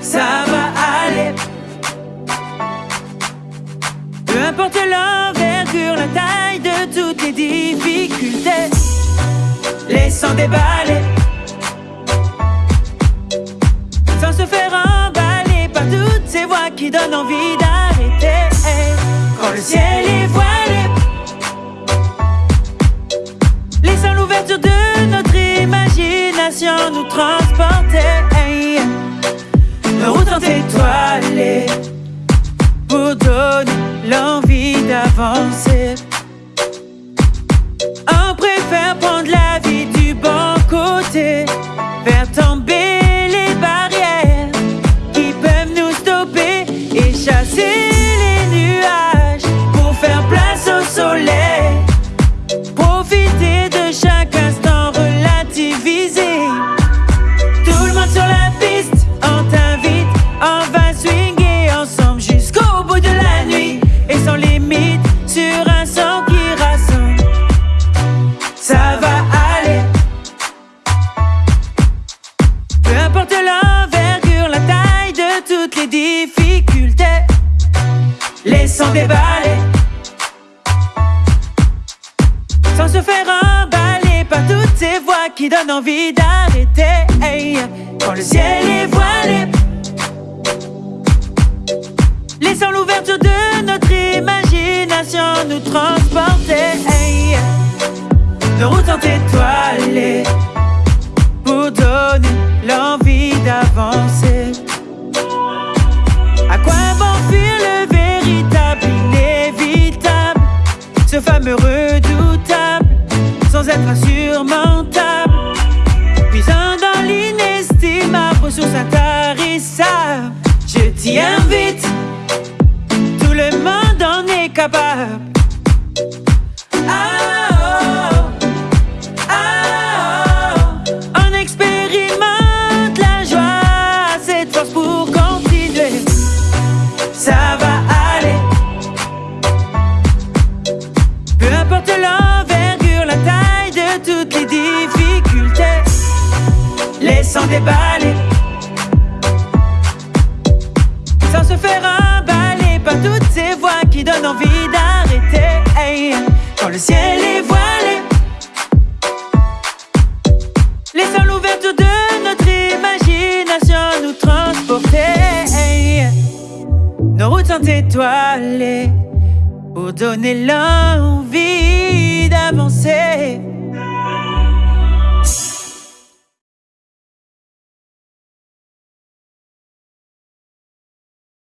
Ça va aller. Peu importe l'envergure, la taille de toutes les difficultés, laissant déballer. Sans se faire emballer par toutes ces voix qui donnent envie l'envie d'avancer. On préfère prendre la vie du bon côté, faire tomber les barrières qui peuvent nous stopper et chasser les nuages pour faire place au soleil. Profiter de chaque instant relativisé. Sans se faire emballer par toutes ces voix qui donnent envie d'arrêter. Quand le ciel est voilé, laissons l'ouverture de notre imagination nous transporter. Hey, nos routes sont étoilées pour donner l'envie d'avancer. Sans se faire emballer par toutes ces voix qui donnent envie d'arrêter. Quand le ciel est voilé, laissons l'ouverture de notre imagination nous transporter. Nos routes sont étoilées pour donner l'envie